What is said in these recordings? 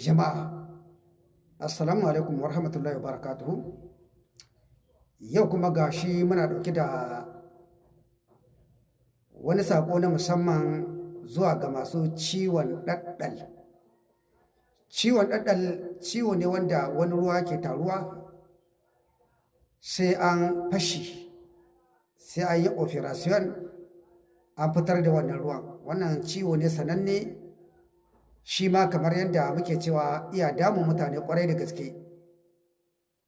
Jama'a, Assalamu alaikum wa rahmatullahi wa barakatuhu. Yau kuma ga shi muna ɗauke da wani saƙo na musamman zuwa ga masu ciwon ɗaɗɗal. Ciwon ɗaɗɗal ciwo ne wanda wani ruwa ke taruwa sai an fashi, sai an yi operation an fitar da wannan ruwan. Wannan ciwo ne sananne shi ma kamar yadda muke cewa iya damun mutane ƙwarai da gaske.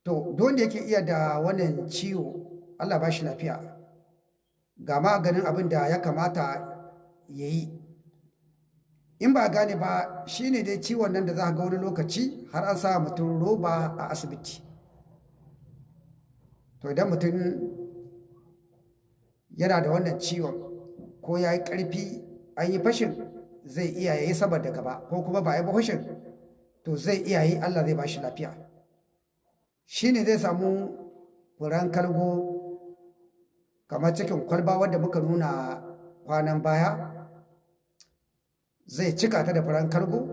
To don da yake iya da wannan ciwo Allah ba shi lafiya. Ga maganin abin da ya kamata ya yi. In ba gane ba shi ne dai ciwon nan da za ga wani lokaci har an sa mutum roba a asibiti. To idan mutum yana da wannan ciwon ko ya yi ƙarfi an yi fashin zai iya yayi saboda gaba ko kuma ba yi bahushin to zai iya yi Allah zai bashi lafiya. Shine zai samu furan kalgo kamar cikin kwalba wadda muka nuna kwanan baya. Zai cika ta da furan kalgo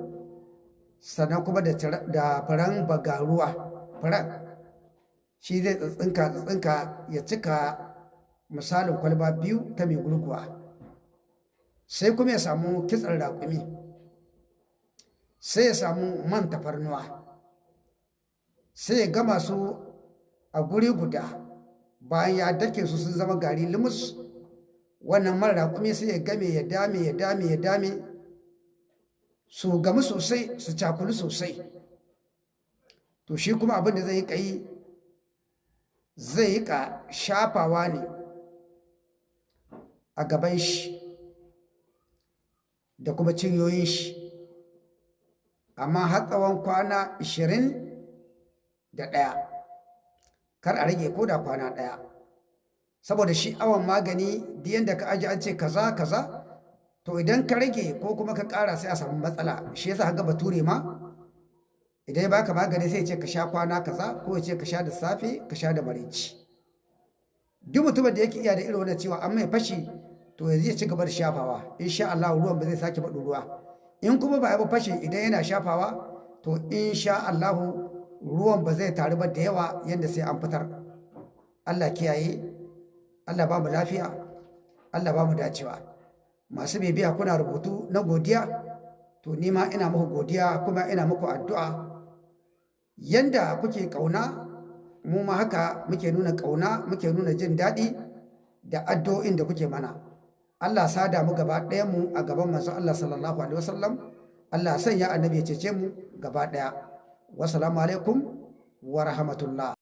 sannan kuma da furan bagaruwa furan shi zai tsitsinka tsitsinka ya cika misalin kwalba biyu ta mai gurguwa. Sai kuma ya samu kitsan raƙumi sai ya samu man tafarnuwa sai ya gama su a guri guda. Bayan ya dake su sun zama gari limus wannan man raƙumi sai ya game ya dame ya dame ya dame. Su gamu sosai su cakulu sosai. To shi kuma abin da zai yi zai yi ka shafawa ne a gaban shi. Da kuma cinyoyin shi. Amma har tsawon kwana ishirin da ɗaya. Kar a rage ko da kwana ɗaya. Saboda shi awon magani da yadda ka aji an ce kaza kaza to idan ka rage ko kuma ka ƙara sai a samu matsala. Shi yasa ga bature ma idan ya baka magani sai ya ce ka sha kwana kaza ko ya ce ka sha da safe ka sha da maraici duk mutumin da yake iya da irin wannan cewa an mai fashi to yanzu ya ci gaba da shafawa. Insha Allah ruwan ba zai sake baɗin ruwa. In kuma ba ya fashe idan yana shafawa to insha Allah ruwan ba zai taru ba da yawa yadda sai an fitar. Allah kiyaye Allah ba mu lafiya Allah ba mu dacewa. Masu bibiya kuna rubutu na godiya to ni ma ina muku godiya kuma ina muku addu'a. Yanda kuke ƙauna mu ma haka muke nuna ƙauna muke nuna jin daɗi da addu'o'in da kuke mana. Allah sada mu gaba ɗaya mu a gaban manzon Allah sallallahu alaihi wasallam. Allah sanya annabi ya cece mu gaba ɗaya. Wassalamu alaikum wa rahmatullah.